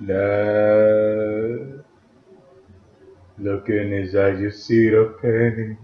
Now, Look in his eyes, you see the pain.